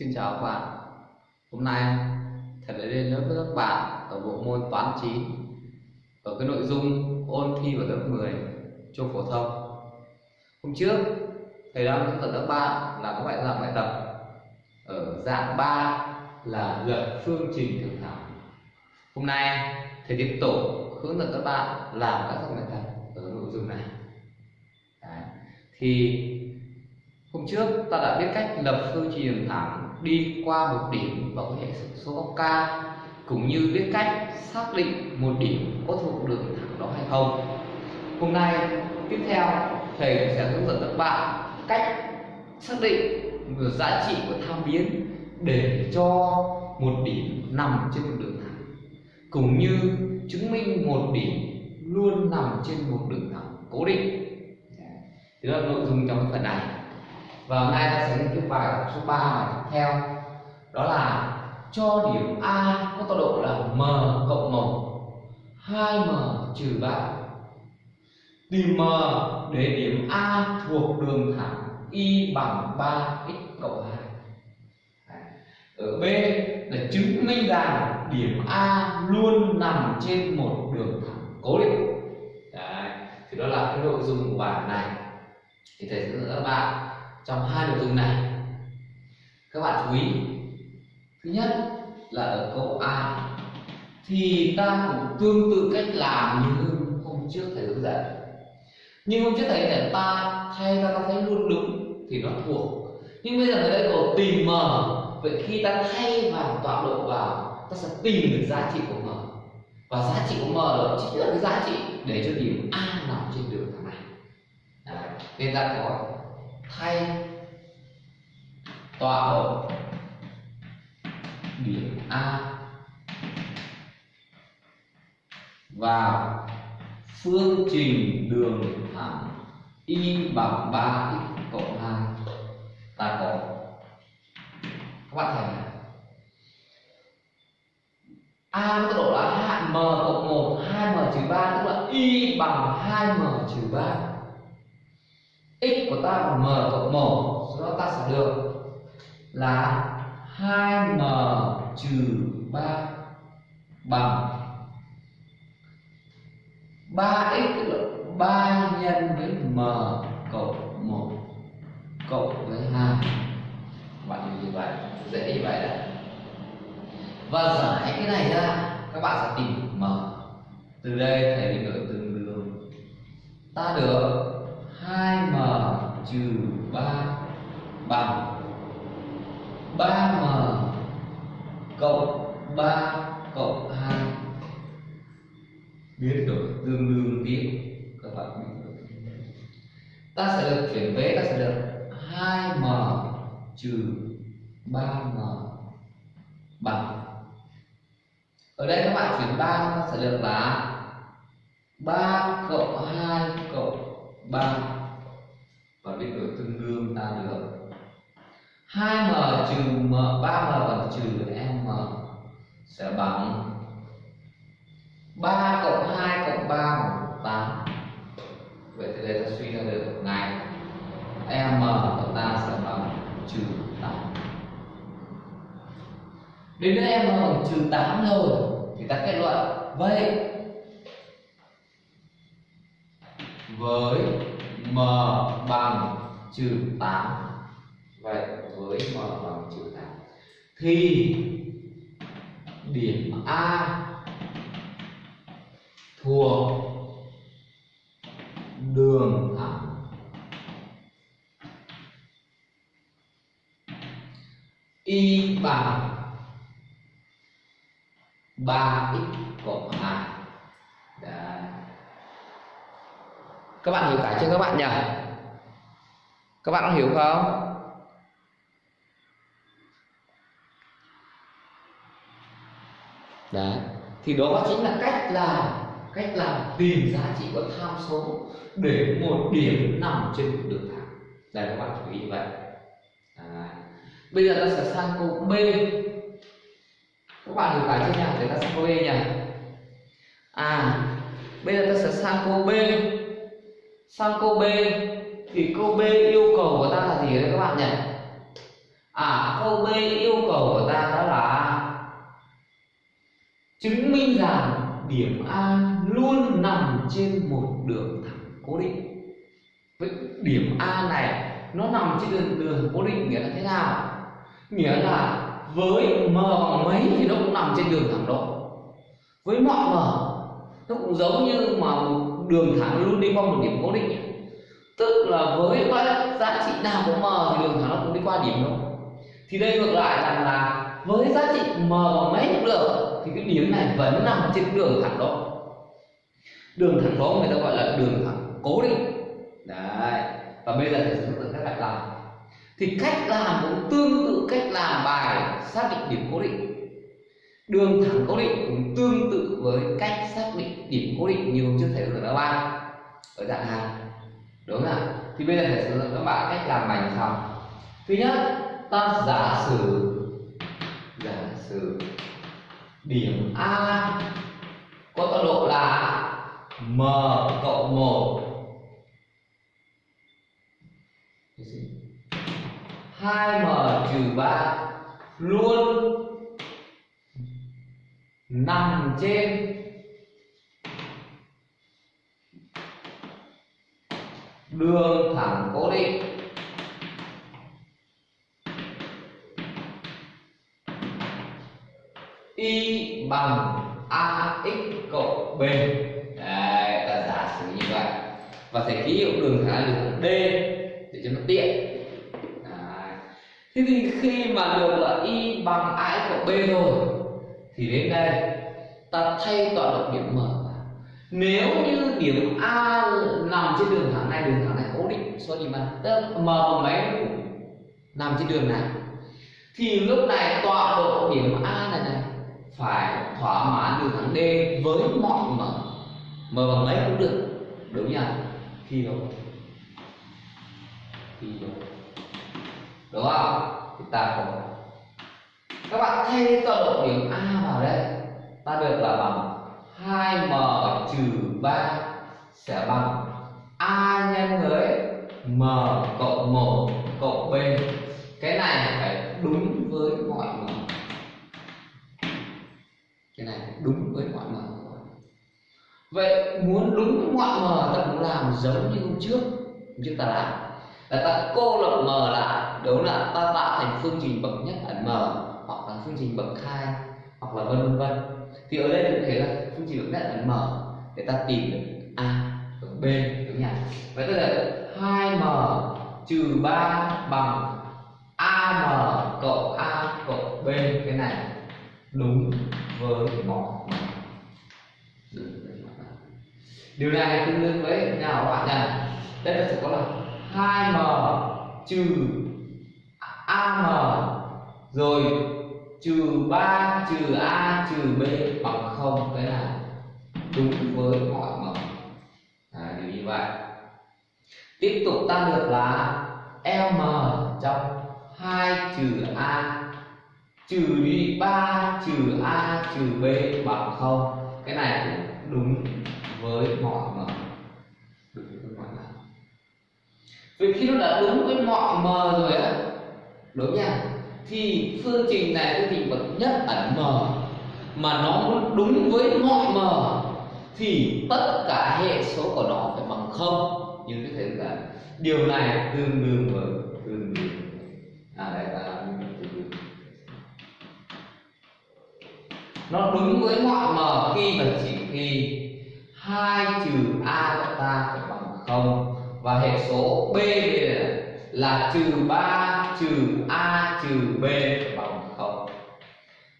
Xin chào các bạn Hôm nay thầy đã lên lớp với các bạn ở bộ môn toán 9 ở cái nội dung ôn thi vào lớp 10 trung phổ thông Hôm trước, thầy đã hướng dẫn các bạn là các bạn làm bài tập ở dạng 3 là lập phương trình thường thẳng. Hôm nay, thầy tiếp tục hướng dẫn các bạn làm các dạng bài tập ở nội dung này Đấy. thì Hôm trước ta đã biết cách lập phương trình thẳng đi qua một điểm và có hệ số góc k cũng như biết cách xác định một điểm có thuộc đường thẳng đó hay không. Hôm nay, tiếp theo, thầy sẽ hướng dẫn các bạn cách xác định một giá trị của tham biến để cho một điểm nằm trên một đường thẳng, cũng như chứng minh một điểm luôn nằm trên một đường thẳng cố định. Đó là nội dung trong phần này và hôm nay ta sẽ nghiên cứu bài số 3 này tiếp theo. Đó là cho điểm A có tọa độ là m cộng 1 2m trừ 3 tìm m để điểm A thuộc đường thẳng y bằng 3x cộng 2 ở B là chứng minh rằng điểm A luôn nằm trên một đường thẳng cố định. Đấy. thì đó là cái nội dung của bài này. Thì thầy sẽ hướng dẫn các bạn trong hai nội dung này. Các bạn chú ý. Thứ nhất là ở câu A. Thì ta cũng tương tự cách làm như hôm trước thầy hướng dẫn. Nhưng hôm trước thầy để ta thay ra ta thấy luôn đúng thì nó thuộc nhưng bây giờ ở đây có tìm m. Vậy khi ta thay vào tọa độ vào, ta sẽ tìm được giá trị của m. Và giá trị của m đó chính là cái giá trị để cho điểm a nằm trên đường thẳng này. Đấy. nên ta có thay tọa độ điểm A. Vào phương trình đường thẳng y bằng 3x cộng 2 ta có. Các bạn thấy này. A tốc độ là hạn m cộng 1 2m trừ 3 tức là y bằng 2m trừ 3 x của ta bằng m cộng 1 sau đó ta sẽ được là 2m trừ 3 bằng. 3x tức là 3 nhân với m cộng 1 cộng với 2 bạn như vậy? Dễ như vậy đấy và giải cái này ra, các bạn sẽ tìm m. Từ đây, thầy định đổi tương đương ta được 2m trừ 3 bằng 3m cộng 3 cộng 2 biến đổi tương đương tiếp các bạn biến đổi ta sẽ được chuyển vế, ta sẽ được 2m trừ 3m bằng. Ở đây các bạn chuyển 3 ta sẽ được là 3 cộng 2 cộng 3 và biến đổi tương đương ta được. 2m trừ m 3m bằng trừ m sẽ bằng 3 cộng 2 cộng 3 bằng 8 vậy thì đây ta suy ra được ngày m của ta sẽ bằng trừ 8 đến đây m bằng trừ 8 rồi, thì ta kết luận. Vậy, với m bằng trừ 8 vậy với m bằng trừ 8 thì điểm A thuộc đường thẳng. Y bằng 3x cộng 2 Đấy. Các bạn hiểu cả chưa các bạn nhỉ? Các bạn có hiểu không? Đấy. Thì đó chính là cách làm cách làm tìm giá trị của tham số để một điểm nằm trên một đường thẳng. Đây các bạn chú ý vậy. à. Bây giờ ta sẽ sang câu B. Các bạn hiểu bài chưa nhỉ? Để ta sang câu B nhỉ? À, bây giờ ta sẽ sang câu B. Sang câu B. Thì câu B yêu cầu của ta là gì đấy các bạn nhỉ? à câu b yêu cầu của ta đó là chứng minh rằng điểm a luôn nằm trên một đường thẳng cố định. Vậy điểm a này nó nằm trên đường đường cố định nghĩa là thế nào? Nghĩa là với m bằng mấy thì nó cũng nằm trên đường thẳng đó. Với mọi m, nó cũng giống như mà đường thẳng luôn đi qua một điểm cố định tức là với các giá trị nào của m thì đường thẳng nó cũng đi qua điểm đó. Thì đây ngược lại rằng là với giá trị m bằng mấy cũng được, thì cái điểm này vẫn nằm trên đường thẳng đó. Đường thẳng đó người ta gọi là đường thẳng cố định. Đấy, và bây giờ thầy sẽ hướng dẫn các bạn làm thì cách làm cũng tương tự cách làm bài xác định điểm cố định đường thẳng cố định cũng tương tự với cách xác định điểm cố định như hôm trước thầy vừa nói các ở dạng hàng đúng không ạ? Thì bây giờ thầy sẽ dẫn các bạn cách làm bài như sau thứ nhất, ta giả sử giả sử điểm a có tọa độ là m cộng một. 2m trừ 3 luôn nằm trên. Đường thẳng cố định. Y bằng ax cộng b. Đấy, ta giả sử như vậy. Và thầy ký hiệu đường thẳng là đường d để cho nó tiện. Thế thì khi mà được là y bằng ax cộng b rồi thì đến đây, ta thay tọa độ điểm m nếu như điểm a nằm trên đường thẳng này, đường thẳng này cố định số gì mà tức m bằng mấy nằm trên đường này. Thì lúc này tọa độ điểm a này này phải thỏa mãn đường thẳng d với mọi m. M bằng mấy cũng được, đúng nhỉ? Khi đúng khi đúng đúng không? Thì ta có các bạn thay tọa độ điểm a đấy. Ta được là bằng 2m trừ 3 sẽ bằng a nhân với m cộng 1 cộng b. Cái này phải đúng với mọi m. Cái này đúng với mọi m. Vậy muốn đúng với mọi m ta cũng làm giống như hôm trước chúng ta làm. Là ta cô lập m lại, đúng là ta tạo thành phương trình bậc nhất ẩn m, hoặc là phương trình bậc hai hoặc là vân vân. Thì ở đây cũng thế là chúng chỉ được nhất ẩn mở, để ta tìm được a cộng b, đúng nhỉ vậy tức là 2m trừ 3 bằng am cộng a cộng b, cái này đúng với mọi điều này tương đương với, nào các bạn nhỉ? Đây là sẽ có là 2m trừ am rồi trừ 3 trừ a trừ b bằng không cái là đúng với mọi mẫu à, điều như vậy. Tiếp tục ta được là m trong 2 trừ a trừ đi 3 trừ a trừ b bằng không. Cái này cũng đúng với mọi mẫu đúng với mọi m vì khi nó đã đúng với mọi m rồi á đúng nha thì phương trình này cái trình bậc nhất ẩn m. Mà nó đúng với mọi m, thì tất cả hệ số của nó phải bằng không. Như cái thấy là điều này tương đương với, tương đương à đây là nó đúng với mọi m khi và chỉ khi hai trừ a của ta phải bằng không. Và hệ số b là trừ ba trừ a trừ b bằng không.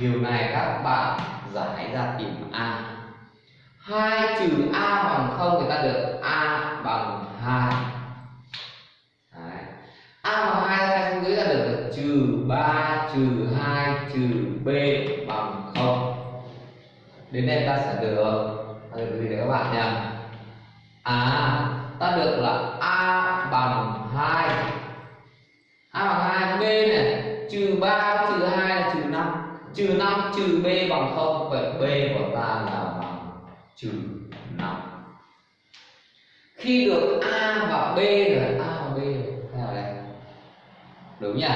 Điều này các bạn giải ra tìm a. 2 trừ a bằng không thì ta được a bằng 2 Đấy. a bằng 2 ta xuống dưới ta được là trừ 3 trừ 2 trừ b bằng không. Đến đây ta sẽ được không? Vậy b của ta là bằng trừ năm. Khi được a và b rồi a và b. Nào đây? Đúng nhỉ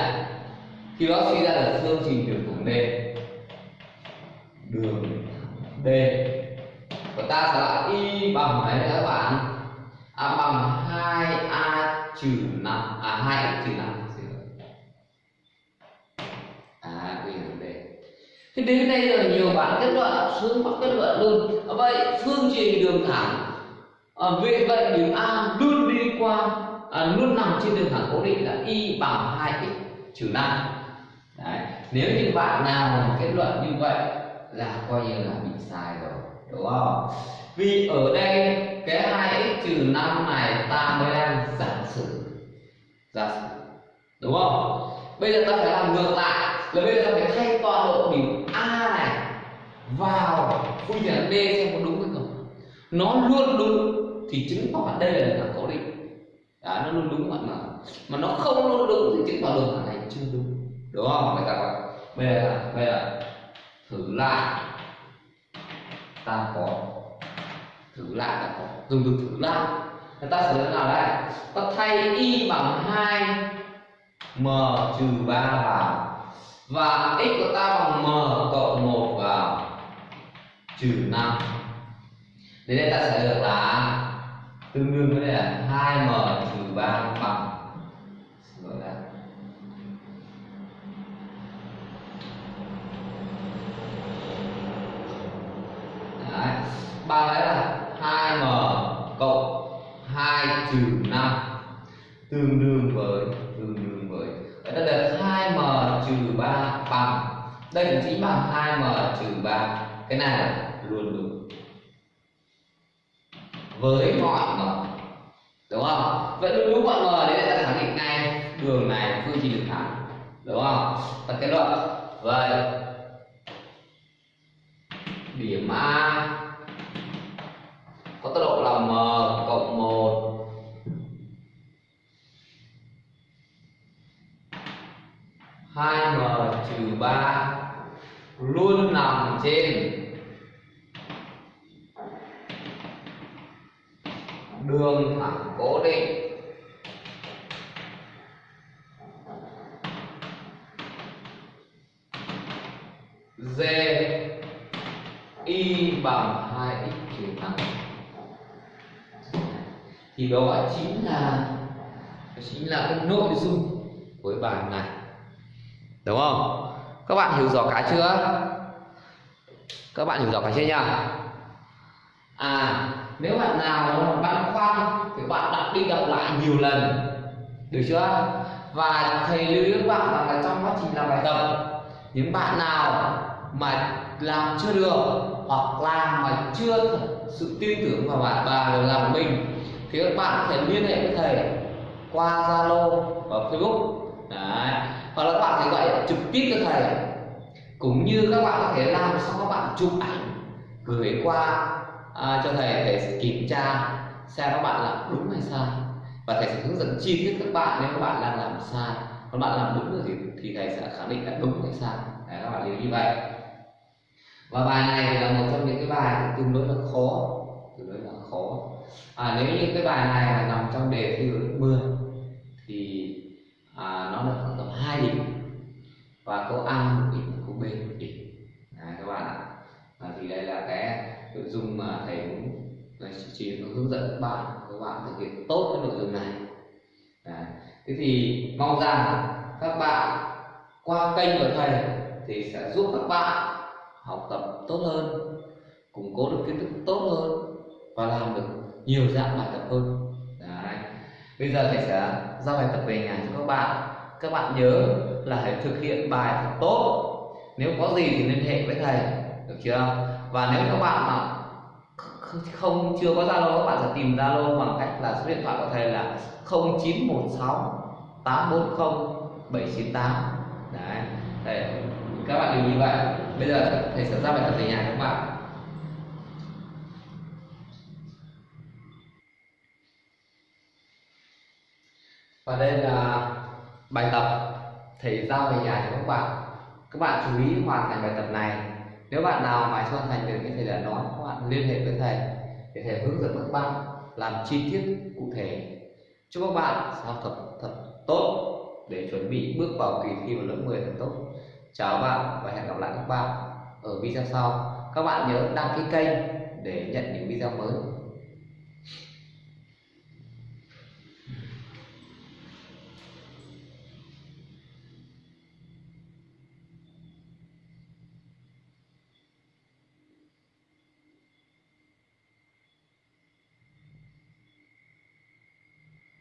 khi đó suy ra được phương trình đường thẳng D đường D của ta sẽ là y bằng mấy các bạn? A bằng 2a trừ năm. À 2 trừ năm à vì đường D thì đến đây rồi nhiều bạn kết luận sướng bắt kết luận luôn. Vậy phương trình đường thẳng. À, vì vậy điểm A luôn đi qua à, luôn nằm trên đường thẳng cố định là y bằng 2x trừ năm. Đấy. nếu như bạn nào kết luận như vậy là coi như là bị sai rồi đúng không? Vì ở đây cái 2x trừ 5 này ta mới đang giả sử. Giả sử đúng không? Bây giờ ta phải làm ngược lại là bây giờ ta phải thay toàn bộ điểm vào phương trình d xem có đúng hay không nó luôn đúng thì chứng tỏ đây là thằng cố định à, nó luôn đúng bạn mà mà nó không luôn đúng thì chứng tỏ đường thẳng này chưa đúng. Đúng không? Người ta gọi bây giờ bây giờ thử lại. Ta có. Thử lại ta có. Dùng từ thử lại. Người ta sẽ dụng nào đây ta thay y bằng 2 m trừ 3 vào và x của ta bằng m cộng 1 vào trừ 5 đến đây ta sẽ được là tương đương với đây là 2m trừ 3 bằng. Xin lỗi Đấy. bằng đấy là 2m cộng 2 trừ 5 tương đương với, tương đương với. Ở đây là 2m trừ 3 bằng. Đây cũng chính bằng 2m trừ 3 cái này là luôn đúng với mọi m đúng không? Vậy luôn đúng mọi m đấy là ta khẳng định ngay, đường này, phương trình được thẳng, đúng không? Ta kết luận vậy điểm a, có tốc độ là m cộng 1 2m trừ 3 luôn nằm trên đường thẳng cố định. D y bằng 2x trừ 5 thì đó chính là chính là cái nội dung của bài này. Đúng không? Các bạn hiểu rõ cái chưa? Các bạn hiểu rõ cái chưa nhỉ à nếu bạn nào mà băn khoăn thì bạn đọc đi đọc lại nhiều lần. Được chưa? Và thầy lưu ý các bạn rằng là trong quá trình làm bài tập, những bạn nào mà làm chưa được hoặc làm mà chưa thật sự tin tưởng vào bạn bà rồi làm của mình, thì các bạn có thể liên hệ với thầy qua Zalo và Facebook. Đấy. hoặc là các bạn thể gọi trực tiếp cho thầy. Cũng như các bạn có thể làm xong các bạn chụp ảnh gửi qua à, cho thầy để kiểm tra xem các bạn làm đúng hay sai. Và thầy sẽ hướng dẫn chi tiết các bạn nếu các bạn đang làm sai. Còn bạn làm đúng rồi thì, thì thầy sẽ khẳng định là đúng hay sai. Đấy, các bạn lưu như vậy. Và bài này là một trong những cái bài tương đối là khó. Tương đối là khó. À, nếu như cái bài này là nằm trong đề thi lớp 10 thì à, nó được khoảng tầm hai điểm. Và câu A một điểm câu B một điểm. À, các bạn ạ. À, thì đây là cái nội dung mà thầy muốn chỉ hướng dẫn các bạn các bạn thực hiện tốt cái nội dung này. À, thế thì mong rằng các bạn qua kênh của thầy thì sẽ giúp các bạn học tập tốt hơn củng cố được kiến thức tốt hơn và làm được nhiều dạng bài tập hơn. Đấy. bây giờ thầy sẽ giao bài tập về nhà cho các bạn. Các bạn nhớ là hãy thực hiện bài thật tốt. Nếu có gì thì liên hệ với thầy được chưa? Và nếu các bạn mà không, chưa có zalo, các bạn sẽ tìm zalo bằng cách là số điện thoại của thầy là 0916 840 798 đấy. Thầy các bạn đừng như vậy. Bây giờ thầy sẽ ra bài tập về nhà các bạn. Và đây là bài tập thầy giao về nhà cho các bạn. Các bạn chú ý hoàn thành bài tập này nếu bạn nào mà cho thành được như thầy đã nói, các bạn liên hệ với thầy để thầy hướng dẫn các bạn làm chi tiết cụ thể chúc các bạn học tập thật tốt để chuẩn bị bước vào kỳ thi vào lớp 10 thật tốt. Chào các bạn và hẹn gặp lại các bạn ở video sau. Các bạn nhớ đăng ký kênh để nhận những video mới.